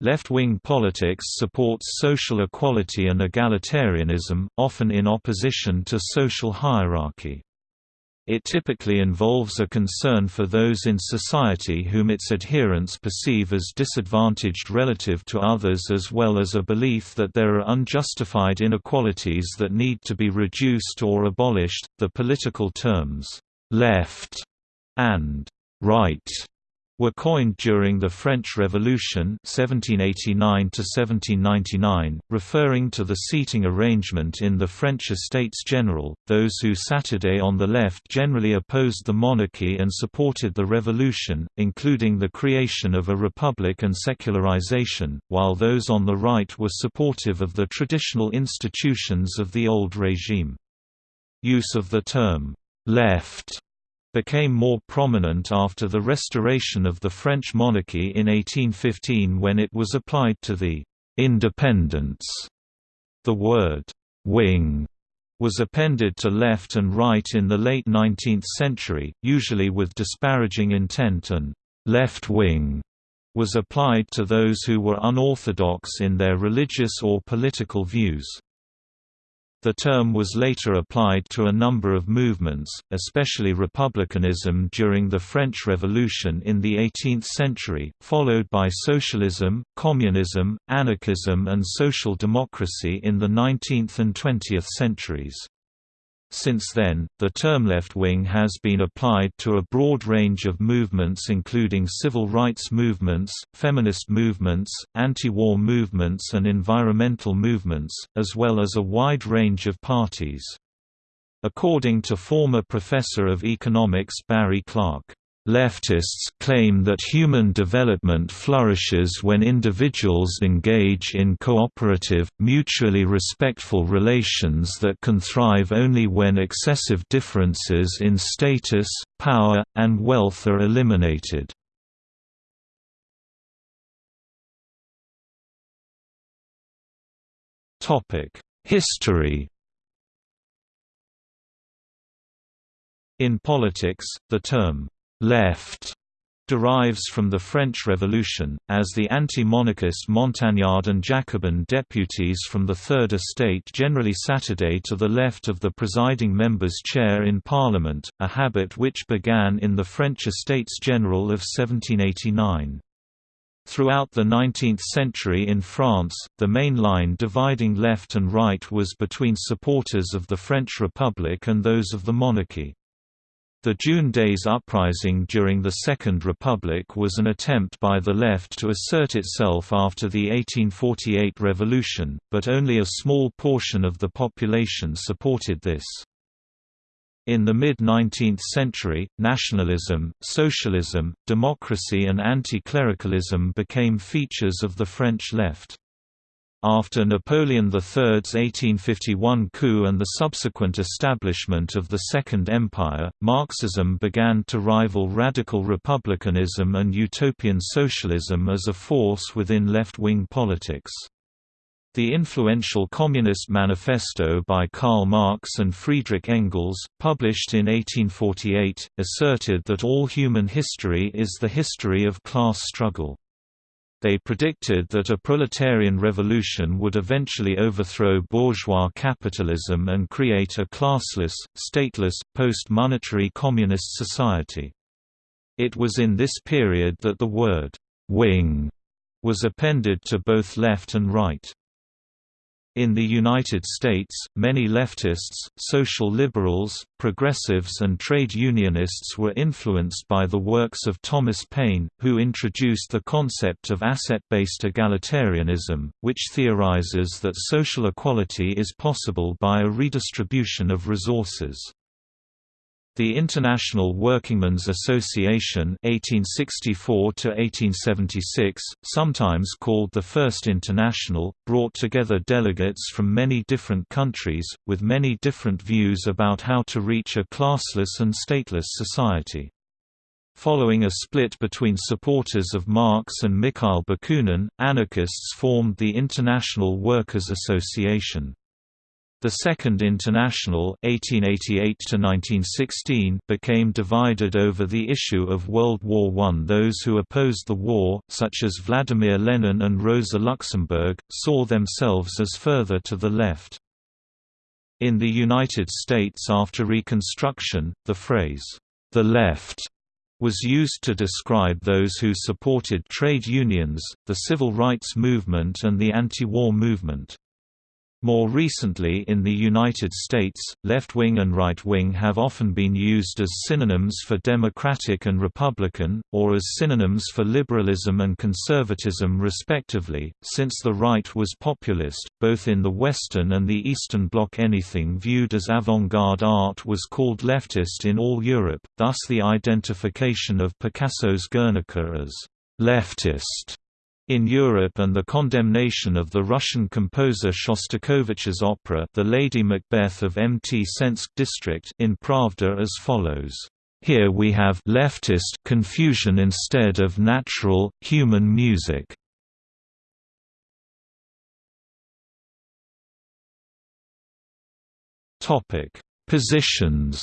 Left-wing politics supports social equality and egalitarianism, often in opposition to social hierarchy. It typically involves a concern for those in society whom its adherents perceive as disadvantaged relative to others as well as a belief that there are unjustified inequalities that need to be reduced or abolished. The political terms, left and right were coined during the French Revolution 1789 referring to the seating arrangement in the French Estates General. Those who Saturday on the left generally opposed the monarchy and supported the revolution, including the creation of a republic and secularization, while those on the right were supportive of the traditional institutions of the old regime. Use of the term left became more prominent after the restoration of the French monarchy in 1815 when it was applied to the «independents». The word «wing» was appended to left and right in the late 19th century, usually with disparaging intent and «left wing» was applied to those who were unorthodox in their religious or political views. The term was later applied to a number of movements, especially republicanism during the French Revolution in the 18th century, followed by socialism, communism, anarchism and social democracy in the 19th and 20th centuries. Since then, the term left-wing has been applied to a broad range of movements including civil rights movements, feminist movements, anti-war movements and environmental movements, as well as a wide range of parties. According to former professor of economics Barry Clark, Leftists claim that human development flourishes when individuals engage in cooperative, mutually respectful relations that can thrive only when excessive differences in status, power, and wealth are eliminated. History In politics, the term left derives from the French Revolution, as the anti-monarchist Montagnard and Jacobin deputies from the Third Estate generally Saturday to the left of the presiding member's chair in Parliament, a habit which began in the French Estates General of 1789. Throughout the 19th century in France, the main line dividing left and right was between supporters of the French Republic and those of the monarchy. The June Days uprising during the Second Republic was an attempt by the left to assert itself after the 1848 revolution, but only a small portion of the population supported this. In the mid-19th century, nationalism, socialism, democracy and anti-clericalism became features of the French left. After Napoleon III's 1851 coup and the subsequent establishment of the Second Empire, Marxism began to rival radical republicanism and utopian socialism as a force within left-wing politics. The influential Communist Manifesto by Karl Marx and Friedrich Engels, published in 1848, asserted that all human history is the history of class struggle. They predicted that a proletarian revolution would eventually overthrow bourgeois capitalism and create a classless, stateless, post-monetary communist society. It was in this period that the word «wing» was appended to both left and right. In the United States, many leftists, social liberals, progressives and trade unionists were influenced by the works of Thomas Paine, who introduced the concept of asset-based egalitarianism, which theorizes that social equality is possible by a redistribution of resources. The International Workingmen's Association (1864–1876), sometimes called the First International, brought together delegates from many different countries, with many different views about how to reach a classless and stateless society. Following a split between supporters of Marx and Mikhail Bakunin, anarchists formed the International Workers' Association. The Second International (1888–1916) became divided over the issue of World War I. Those who opposed the war, such as Vladimir Lenin and Rosa Luxemburg, saw themselves as further to the left. In the United States after Reconstruction, the phrase, "the left," was used to describe those who supported trade unions, the civil rights movement and the anti-war movement. More recently in the United States, left-wing and right-wing have often been used as synonyms for Democratic and Republican, or as synonyms for liberalism and conservatism respectively, since the right was populist, both in the Western and the Eastern Bloc. Anything viewed as avant-garde art was called leftist in all Europe, thus the identification of Picasso's Guernica as «leftist» In Europe and the condemnation of the Russian composer Shostakovich's opera The Lady Macbeth of Mtsensk district in Pravda as follows. Here we have leftist confusion instead of natural, human music. Positions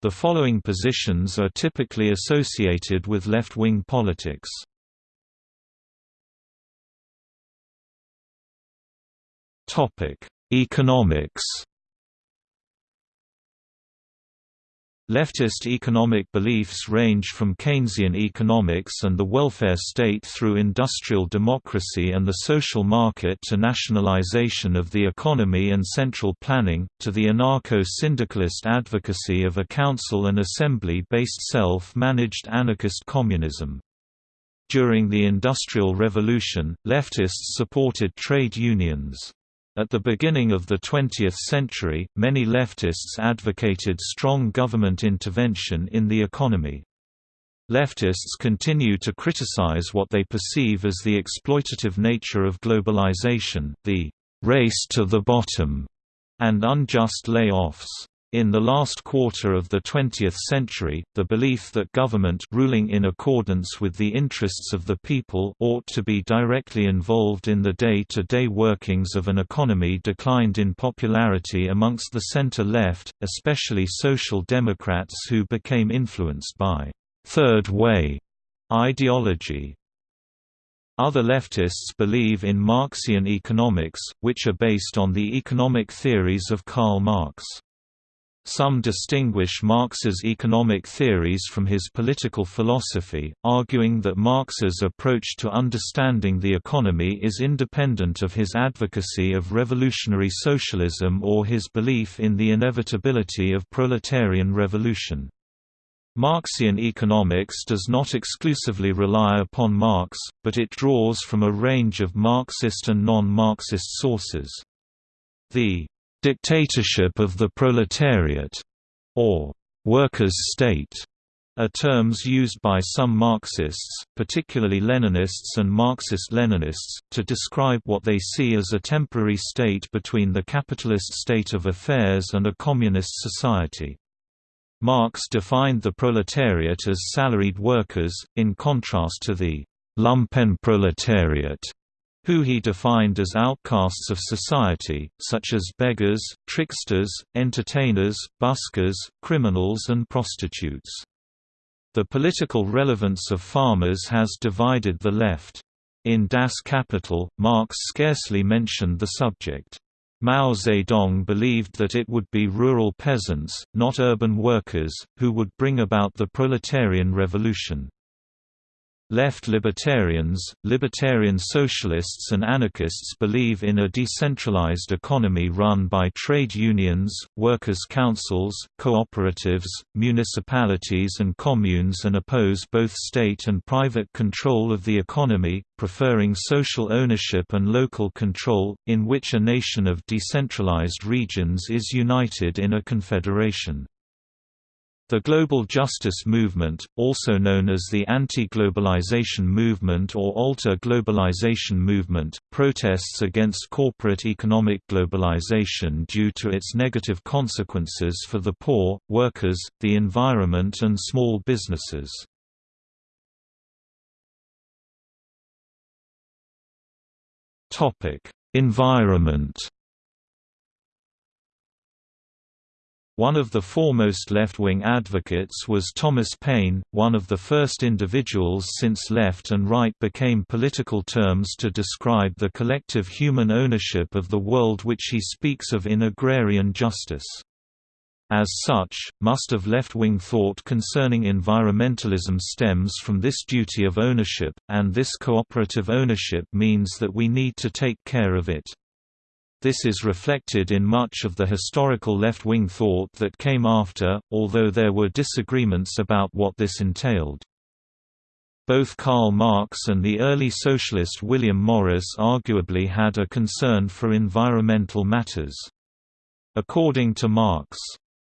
The following positions are typically associated with left-wing politics. Economics Leftist economic beliefs range from Keynesian economics and the welfare state through industrial democracy and the social market to nationalization of the economy and central planning, to the anarcho-syndicalist advocacy of a council and assembly-based self-managed anarchist communism. During the Industrial Revolution, leftists supported trade unions. At the beginning of the 20th century, many leftists advocated strong government intervention in the economy. Leftists continue to criticize what they perceive as the exploitative nature of globalization, the race to the bottom, and unjust layoffs. In the last quarter of the 20th century, the belief that government ruling in accordance with the interests of the people ought to be directly involved in the day-to-day -day workings of an economy declined in popularity amongst the center-left, especially social democrats who became influenced by third way» ideology. Other leftists believe in Marxian economics, which are based on the economic theories of Karl Marx. Some distinguish Marx's economic theories from his political philosophy, arguing that Marx's approach to understanding the economy is independent of his advocacy of revolutionary socialism or his belief in the inevitability of proletarian revolution. Marxian economics does not exclusively rely upon Marx, but it draws from a range of Marxist and non-Marxist sources. The Dictatorship of the proletariat, or workers' state, are terms used by some Marxists, particularly Leninists and Marxist-Leninists, to describe what they see as a temporary state between the capitalist state of affairs and a communist society. Marx defined the proletariat as salaried workers, in contrast to the «lumpenproletariat» who he defined as outcasts of society, such as beggars, tricksters, entertainers, buskers, criminals and prostitutes. The political relevance of farmers has divided the left. In Das Kapital, Marx scarcely mentioned the subject. Mao Zedong believed that it would be rural peasants, not urban workers, who would bring about the proletarian revolution. Left libertarians, libertarian socialists and anarchists believe in a decentralized economy run by trade unions, workers' councils, cooperatives, municipalities and communes and oppose both state and private control of the economy, preferring social ownership and local control, in which a nation of decentralized regions is united in a confederation. The global justice movement, also known as the anti-globalization movement or alter globalization movement, protests against corporate economic globalization due to its negative consequences for the poor, workers, the environment and small businesses. Environment One of the foremost left-wing advocates was Thomas Paine, one of the first individuals since left and right became political terms to describe the collective human ownership of the world which he speaks of in Agrarian Justice. As such, most of left-wing thought concerning environmentalism stems from this duty of ownership, and this cooperative ownership means that we need to take care of it. This is reflected in much of the historical left-wing thought that came after, although there were disagreements about what this entailed. Both Karl Marx and the early socialist William Morris arguably had a concern for environmental matters. According to Marx,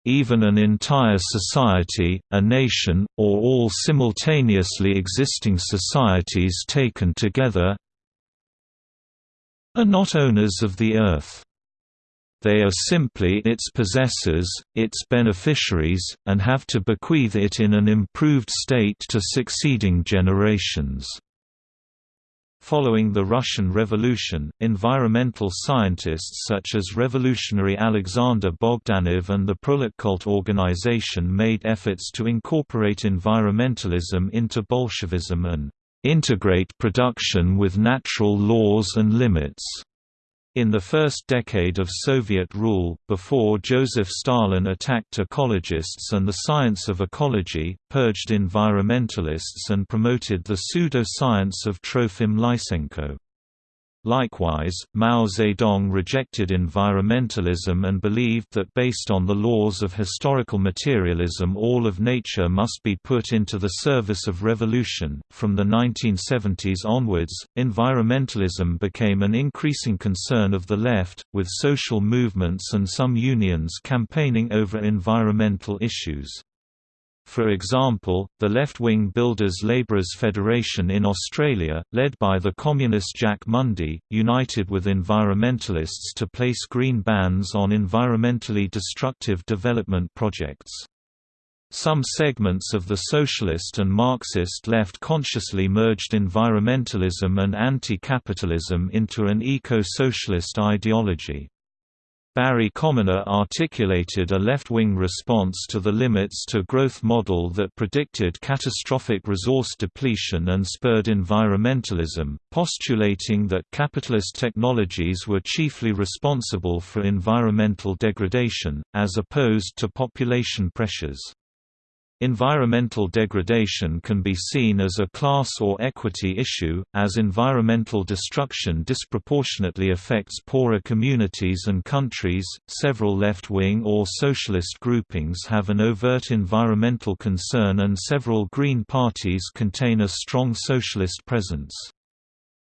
even an entire society, a nation, or all simultaneously existing societies taken together, are not owners of the earth. They are simply its possessors, its beneficiaries, and have to bequeath it in an improved state to succeeding generations. Following the Russian Revolution, environmental scientists such as revolutionary Alexander Bogdanov and the Proletkult organization made efforts to incorporate environmentalism into Bolshevism and integrate production with natural laws and limits. In the first decade of Soviet rule, before Joseph Stalin attacked ecologists and the science of ecology, purged environmentalists and promoted the pseudo-science of Trofim Lysenko. Likewise, Mao Zedong rejected environmentalism and believed that based on the laws of historical materialism all of nature must be put into the service of revolution. From the 1970s onwards, environmentalism became an increasing concern of the left, with social movements and some unions campaigning over environmental issues. For example, the left-wing Builders Labourers Federation in Australia, led by the communist Jack Mundey, united with environmentalists to place green bans on environmentally destructive development projects. Some segments of the socialist and Marxist left consciously merged environmentalism and anti-capitalism into an eco-socialist ideology. Barry Commoner articulated a left-wing response to the limits to growth model that predicted catastrophic resource depletion and spurred environmentalism, postulating that capitalist technologies were chiefly responsible for environmental degradation, as opposed to population pressures. Environmental degradation can be seen as a class or equity issue, as environmental destruction disproportionately affects poorer communities and countries. Several left wing or socialist groupings have an overt environmental concern, and several Green parties contain a strong socialist presence.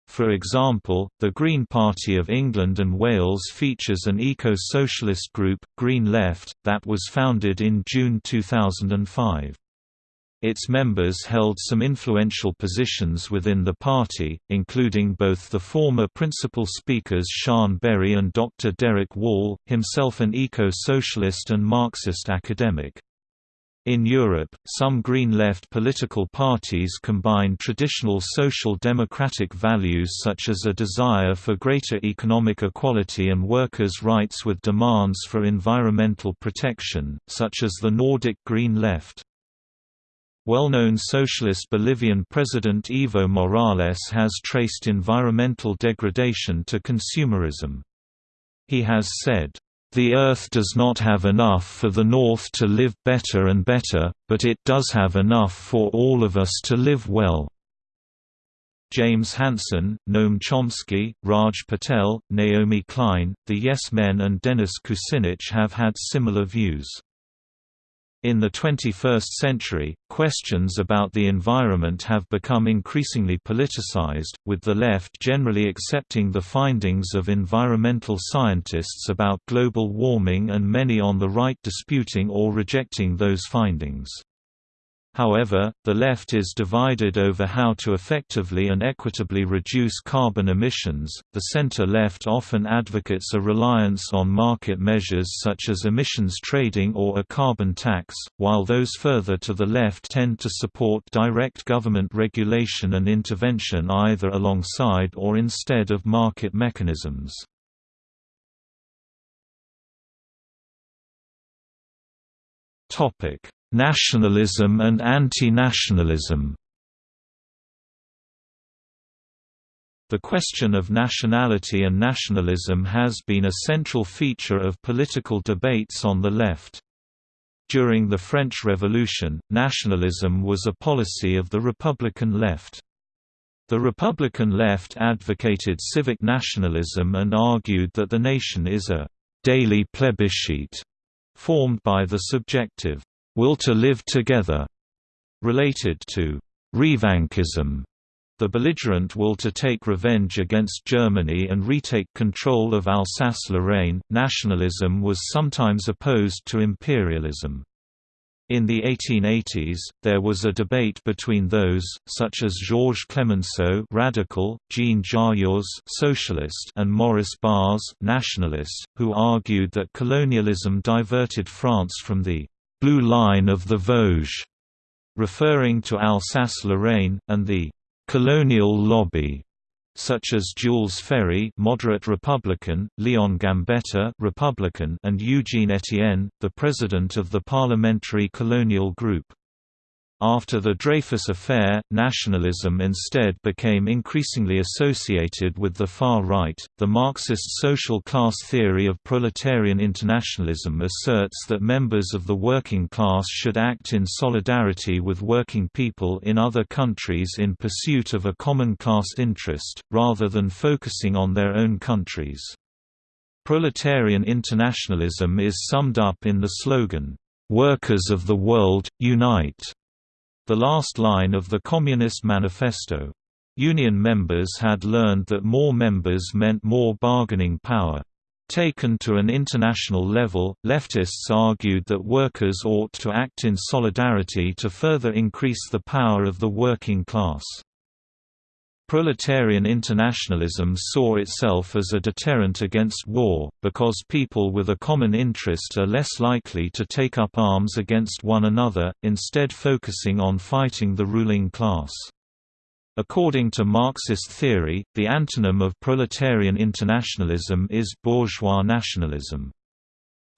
For example, the Green Party of England and Wales features an eco-socialist group, Green Left, that was founded in June 2005. Its members held some influential positions within the party, including both the former principal speakers Siân Berry and Dr. Derek Wall, himself an eco-socialist and Marxist academic. In Europe, some Green Left political parties combine traditional social democratic values such as a desire for greater economic equality and workers' rights with demands for environmental protection, such as the Nordic Green Left. Well-known socialist Bolivian President Evo Morales has traced environmental degradation to consumerism. He has said, the Earth does not have enough for the North to live better and better, but it does have enough for all of us to live well. James Hansen, Noam Chomsky, Raj Patel, Naomi Klein, the Yes Men and Dennis Kucinich have had similar views. In the 21st century, questions about the environment have become increasingly politicized, with the left generally accepting the findings of environmental scientists about global warming and many on the right disputing or rejecting those findings. However, the left is divided over how to effectively and equitably reduce carbon emissions. The center left often advocates a reliance on market measures such as emissions trading or a carbon tax, while those further to the left tend to support direct government regulation and intervention either alongside or instead of market mechanisms. Topic Nationalism and anti-nationalism The question of nationality and nationalism has been a central feature of political debates on the left. During the French Revolution, nationalism was a policy of the Republican left. The Republican left advocated civic nationalism and argued that the nation is a «daily plebiscite» formed by the subjective will to live together, related to revanchism, the belligerent will to take revenge against Germany and retake control of Alsace-Lorraine. Nationalism was sometimes opposed to imperialism. In the 1880s, there was a debate between those, such as Georges Clemenceau radical, Jean Jaurès socialist, and Maurice Barrès nationalist, who argued that colonialism diverted France from the Blue Line of the Vosges, referring to Alsace-Lorraine, and the colonial lobby, such as Jules Ferry moderate Republican, Leon Gambetta Republican, and Eugene Etienne, the president of the Parliamentary Colonial Group. After the Dreyfus Affair, nationalism instead became increasingly associated with the far right. The Marxist social class theory of proletarian internationalism asserts that members of the working class should act in solidarity with working people in other countries in pursuit of a common class interest, rather than focusing on their own countries. Proletarian internationalism is summed up in the slogan, Workers of the World, Unite the last line of the Communist Manifesto. Union members had learned that more members meant more bargaining power. Taken to an international level, leftists argued that workers ought to act in solidarity to further increase the power of the working class. Proletarian internationalism saw itself as a deterrent against war, because people with a common interest are less likely to take up arms against one another, instead focusing on fighting the ruling class. According to Marxist theory, the antonym of proletarian internationalism is bourgeois nationalism.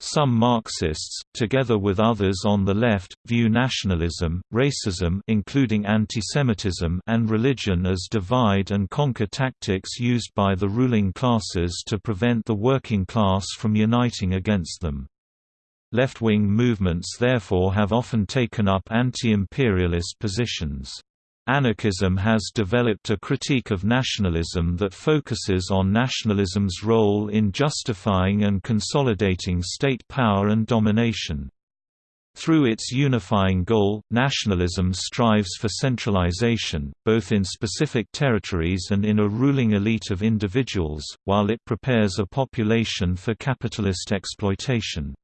Some Marxists, together with others on the left, view nationalism, racism including antisemitism and religion as divide-and-conquer tactics used by the ruling classes to prevent the working class from uniting against them. Left-wing movements therefore have often taken up anti-imperialist positions. Anarchism has developed a critique of nationalism that focuses on nationalism's role in justifying and consolidating state power and domination. Through its unifying goal, nationalism strives for centralization, both in specific territories and in a ruling elite of individuals, while it prepares a population for capitalist exploitation.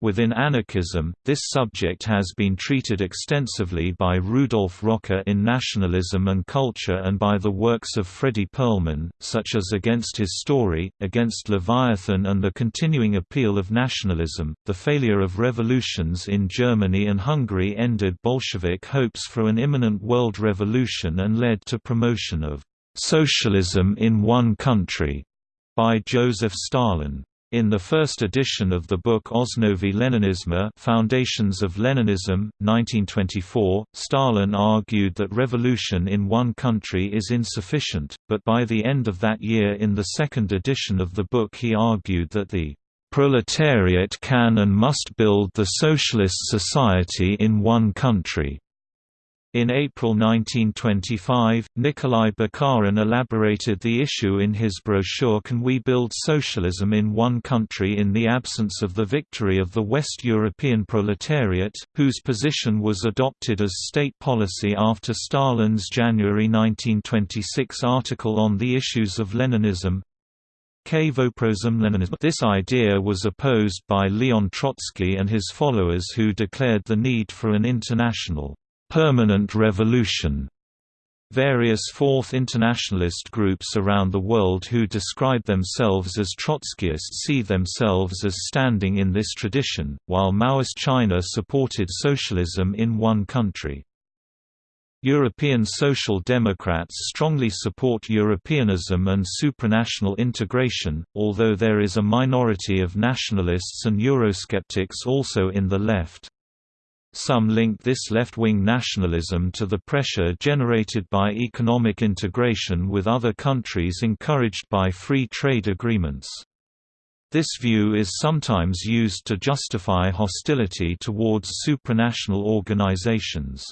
Within anarchism, this subject has been treated extensively by Rudolf Rocker in Nationalism and Culture and by the works of Fredy Perlman, such as Against His Story, Against Leviathan and the Continuing Appeal of Nationalism. The failure of revolutions in Germany and Hungary ended Bolshevik hopes for an imminent world revolution and led to promotion of socialism in one country by Joseph Stalin. In the first edition of the book Osnovy Leninisma Foundations of Leninism, 1924, Stalin argued that revolution in one country is insufficient, but by the end of that year in the second edition of the book he argued that the proletariat can and must build the socialist society in one country. In April 1925, Nikolai Bukharin elaborated the issue in his brochure Can We Build Socialism in One Country in the absence of the victory of the West European proletariat, whose position was adopted as state policy after Stalin's January 1926 article on the issues of Leninism. This idea was opposed by Leon Trotsky and his followers who declared the need for an international permanent revolution. Various Fourth Internationalist groups around the world who describe themselves as Trotskyists see themselves as standing in this tradition, while Maoist China supported socialism in one country. European Social Democrats strongly support Europeanism and supranational integration, although there is a minority of nationalists and Eurosceptics also in the left. Some link this left-wing nationalism to the pressure generated by economic integration with other countries encouraged by free trade agreements. This view is sometimes used to justify hostility towards supranational organizations.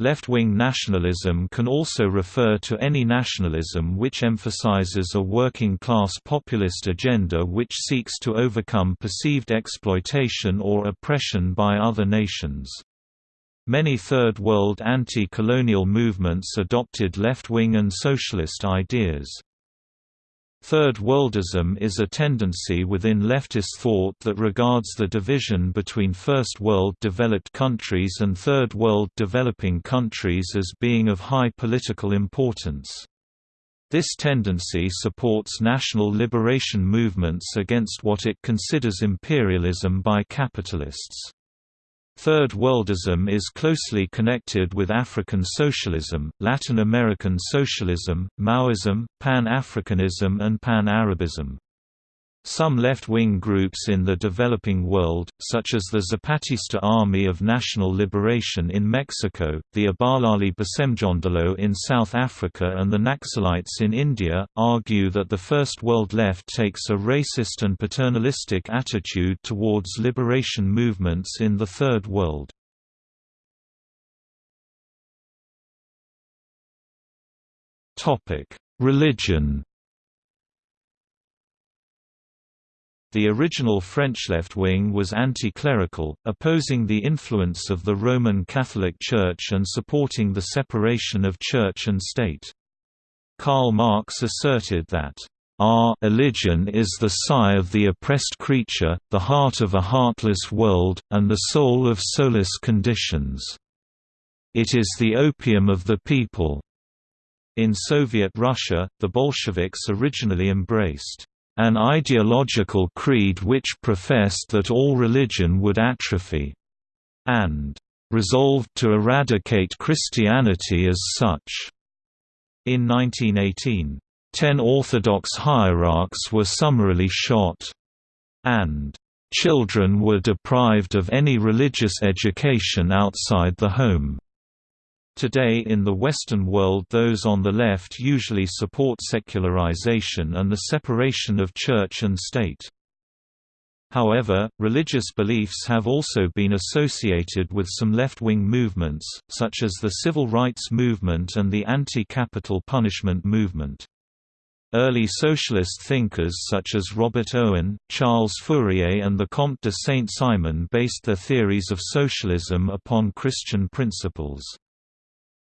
Left-wing nationalism can also refer to any nationalism which emphasizes a working-class populist agenda which seeks to overcome perceived exploitation or oppression by other nations. Many Third World anti-colonial movements adopted left-wing and socialist ideas. Third worldism is a tendency within leftist thought that regards the division between First World developed countries and Third World developing countries as being of high political importance. This tendency supports national liberation movements against what it considers imperialism by capitalists. Third Worldism is closely connected with African socialism, Latin American socialism, Maoism, Pan-Africanism and Pan-Arabism. Some left-wing groups in the developing world, such as the Zapatista Army of National Liberation in Mexico, the Abahlali baseMjondolo in South Africa and the Naxalites in India, argue that the First World left takes a racist and paternalistic attitude towards liberation movements in the Third World. Religion The original French left wing was anti-clerical, opposing the influence of the Roman Catholic Church and supporting the separation of church and state. Karl Marx asserted that, "...our religion is the sigh of the oppressed creature, the heart of a heartless world, and the soul of soulless conditions. It is the opium of the people." In Soviet Russia, the Bolsheviks originally embraced an ideological creed which professed that all religion would atrophy, and resolved to eradicate Christianity as such. In 1918, ten Orthodox hierarchs were summarily shot, and children were deprived of any religious education outside the home. Today in the Western world those on the left usually support secularization and the separation of church and state. However, religious beliefs have also been associated with some left-wing movements, such as the civil rights movement and the anti-capital punishment movement. Early socialist thinkers such as Robert Owen, Charles Fourier and the Comte de Saint-Simon based their theories of socialism upon Christian principles.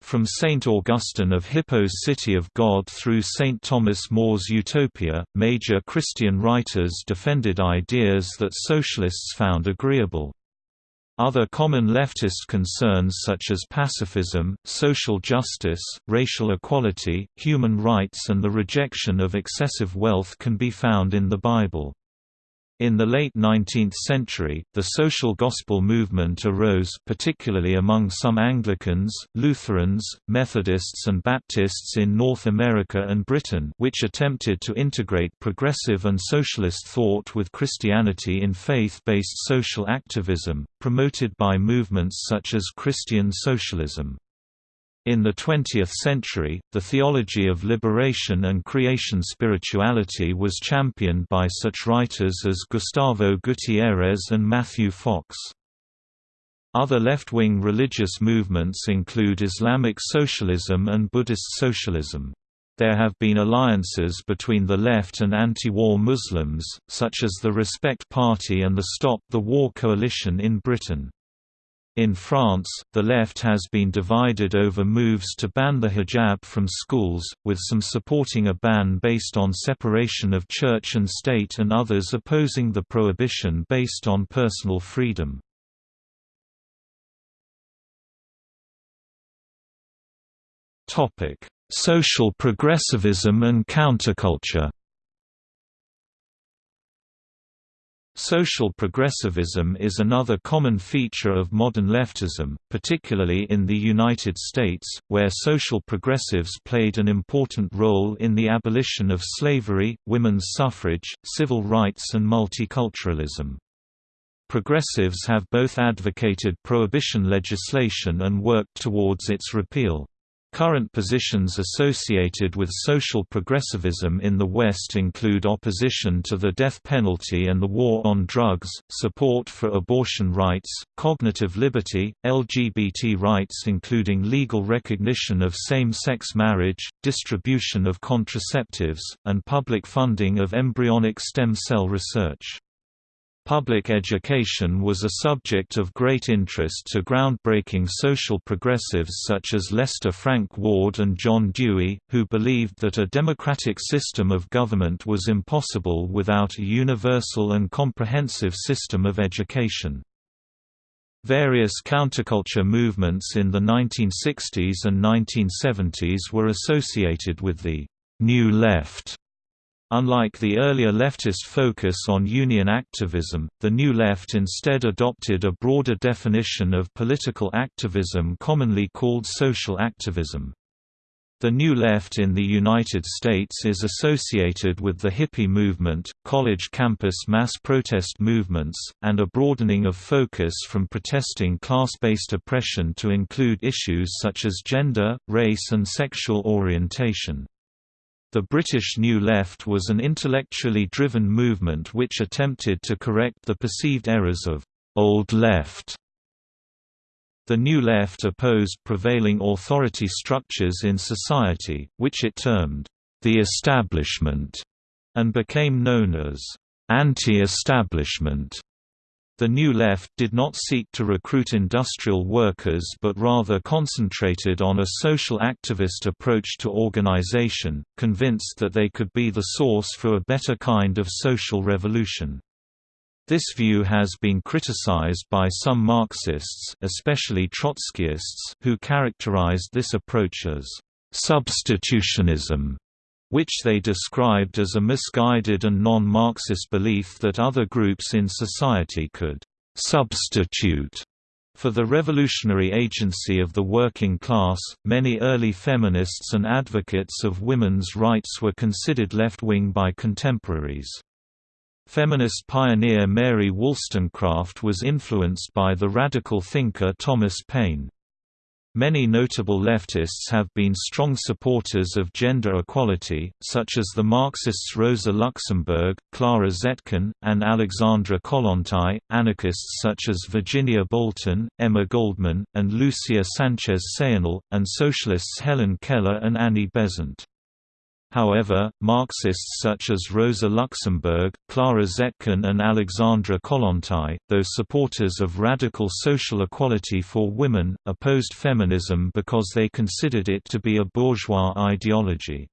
From St. Augustine of Hippo's City of God through St. Thomas More's Utopia, major Christian writers defended ideas that socialists found agreeable. Other common leftist concerns such as pacifism, social justice, racial equality, human rights and the rejection of excessive wealth can be found in the Bible. In the late 19th century, the social gospel movement arose particularly among some Anglicans, Lutherans, Methodists and Baptists in North America and Britain which attempted to integrate progressive and socialist thought with Christianity in faith-based social activism, promoted by movements such as Christian socialism. In the 20th century, the theology of liberation and creation spirituality was championed by such writers as Gustavo Gutierrez and Matthew Fox. Other left-wing religious movements include Islamic socialism and Buddhist socialism. There have been alliances between the left and anti-war Muslims, such as the Respect Party and the Stop the War Coalition in Britain. In France, the left has been divided over moves to ban the hijab from schools, with some supporting a ban based on separation of church and state and others opposing the prohibition based on personal freedom. Social progressivism and counterculture Social progressivism is another common feature of modern leftism, particularly in the United States, where social progressives played an important role in the abolition of slavery, women's suffrage, civil rights and multiculturalism. Progressives have both advocated prohibition legislation and worked towards its repeal. Current positions associated with social progressivism in the West include opposition to the death penalty and the war on drugs, support for abortion rights, cognitive liberty, LGBT rights including legal recognition of same-sex marriage, distribution of contraceptives, and public funding of embryonic stem cell research. Public education was a subject of great interest to groundbreaking social progressives such as Lester Frank Ward and John Dewey, who believed that a democratic system of government was impossible without a universal and comprehensive system of education. Various counterculture movements in the 1960s and 1970s were associated with the «New Left» Unlike the earlier leftist focus on union activism, the New Left instead adopted a broader definition of political activism commonly called social activism. The New Left in the United States is associated with the hippie movement, college campus mass protest movements, and a broadening of focus from protesting class-based oppression to include issues such as gender, race and sexual orientation. The British New Left was an intellectually driven movement which attempted to correct the perceived errors of «Old Left». The New Left opposed prevailing authority structures in society, which it termed «the establishment» and became known as «anti-establishment». The New Left did not seek to recruit industrial workers but rather concentrated on a social activist approach to organization, convinced that they could be the source for a better kind of social revolution. This view has been criticized by some Marxists especially Trotskyists who characterized this approach as «substitutionism» which they described as a misguided and non-Marxist belief that other groups in society could «substitute» For the revolutionary agency of the working class, many early feminists and advocates of women's rights were considered left-wing by contemporaries. Feminist pioneer Mary Wollstonecraft was influenced by the radical thinker Thomas Paine. Many notable leftists have been strong supporters of gender equality, such as the Marxists Rosa Luxemburg, Clara Zetkin, and Alexandra Kollontai, anarchists such as Virginia Bolten, Emma Goldman, and Lucia Sanchez Saornil, and socialists Helen Keller and Annie Besant. However, Marxists such as Rosa Luxemburg, Clara Zetkin and Alexandra Kollontai, though supporters of radical social equality for women, opposed feminism because they considered it to be a bourgeois ideology.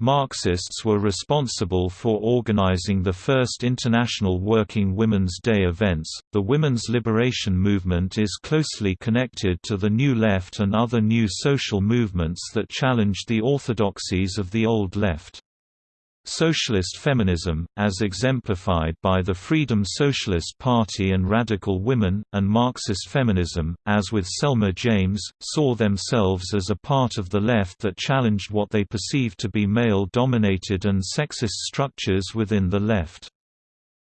Marxists were responsible for organizing the first International Working Women's Day events. The women's liberation movement is closely connected to the New Left and other new social movements that challenged the orthodoxies of the Old Left. Socialist feminism, as exemplified by the Freedom Socialist Party and Radical Women, and Marxist feminism, as with Selma James, saw themselves as a part of the left that challenged what they perceived to be male-dominated and sexist structures within the left.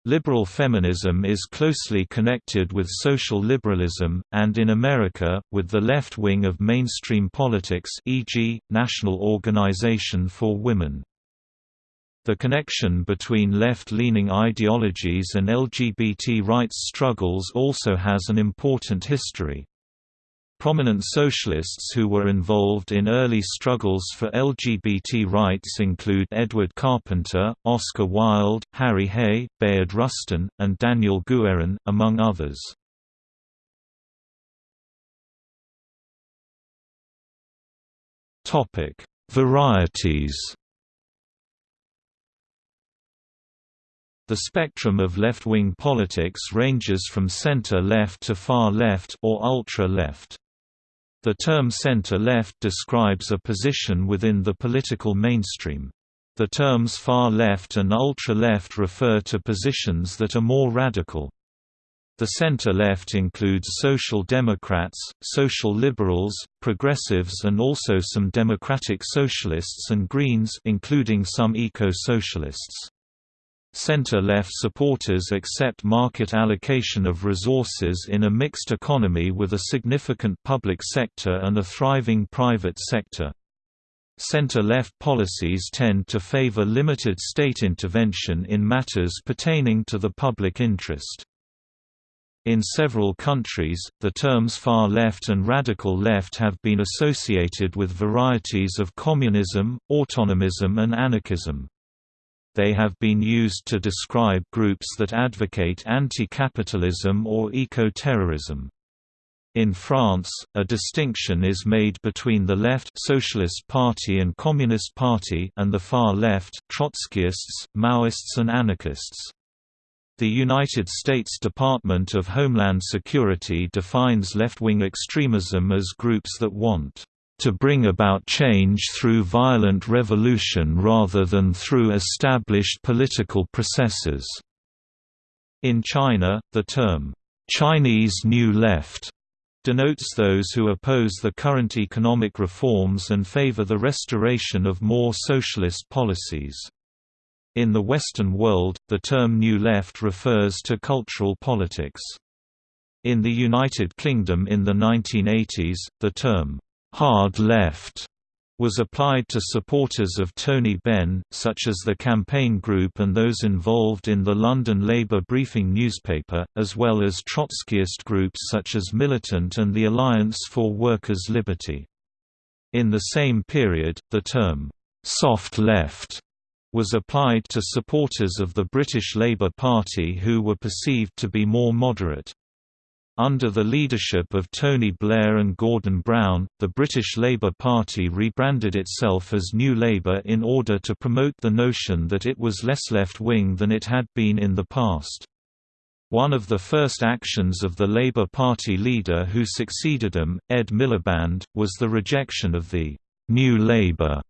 Liberal feminism is closely connected with social liberalism, and in America, with the left wing of mainstream politics e.g., National Organization for Women. The connection between left-leaning ideologies and LGBT rights struggles also has an important history. Prominent socialists who were involved in early struggles for LGBT rights include Edward Carpenter, Oscar Wilde, Harry Hay, Bayard Rustin, and Daniel Guerin, among others. Varieties The spectrum of left-wing politics ranges from center-left to far-left or ultra-left. The term center-left describes a position within the political mainstream. The terms far left and ultra-left refer to positions that are more radical. The center-left includes social democrats, social liberals, progressives and also some democratic socialists and Greens including some eco-socialists. Center-left supporters accept market allocation of resources in a mixed economy with a significant public sector and a thriving private sector. Center-left policies tend to favor limited state intervention in matters pertaining to the public interest. In several countries, the terms far left and radical left have been associated with varieties of communism, autonomism and anarchism they have been used to describe groups that advocate anti-capitalism or eco-terrorism. In France, a distinction is made between the left Socialist Party and Communist Party and the far left Trotskyists, Maoists and anarchists. The United States Department of Homeland Security defines left-wing extremism as groups that want to bring about change through violent revolution rather than through established political processes. In China, the term, Chinese New Left denotes those who oppose the current economic reforms and favor the restoration of more socialist policies. In the Western world, the term New Left refers to cultural politics. In the United Kingdom in the 1980s, the term hard left was applied to supporters of Tony Benn, such as the campaign group and those involved in the London Labour Briefing newspaper, as well as Trotskyist groups such as Militant and the Alliance for Workers' Liberty. In the same period, the term, "'soft left' was applied to supporters of the British Labour Party who were perceived to be more moderate. Under the leadership of Tony Blair and Gordon Brown, the British Labour Party rebranded itself as New Labour in order to promote the notion that it was less left-wing than it had been in the past. One of the first actions of the Labour Party leader who succeeded him, Ed Miliband, was the rejection of the «New Labour»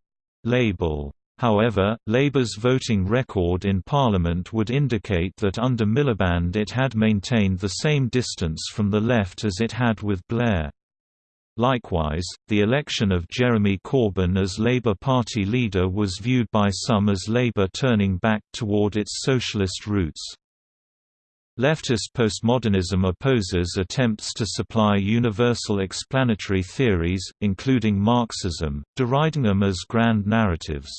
label. However, Labour's voting record in Parliament would indicate that under Miliband it had maintained the same distance from the left as it had with Blair. Likewise, the election of Jeremy Corbyn as Labour Party leader was viewed by some as Labour turning back toward its socialist roots. Leftist postmodernism opposes attempts to supply universal explanatory theories, including Marxism, deriding them as grand narratives.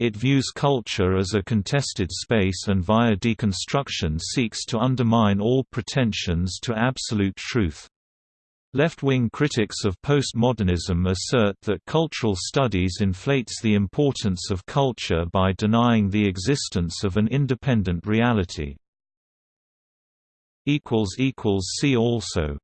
It views culture as a contested space and via deconstruction seeks to undermine all pretensions to absolute truth. Left-wing critics of postmodernism assert that cultural studies inflates the importance of culture by denying the existence of an independent reality. See also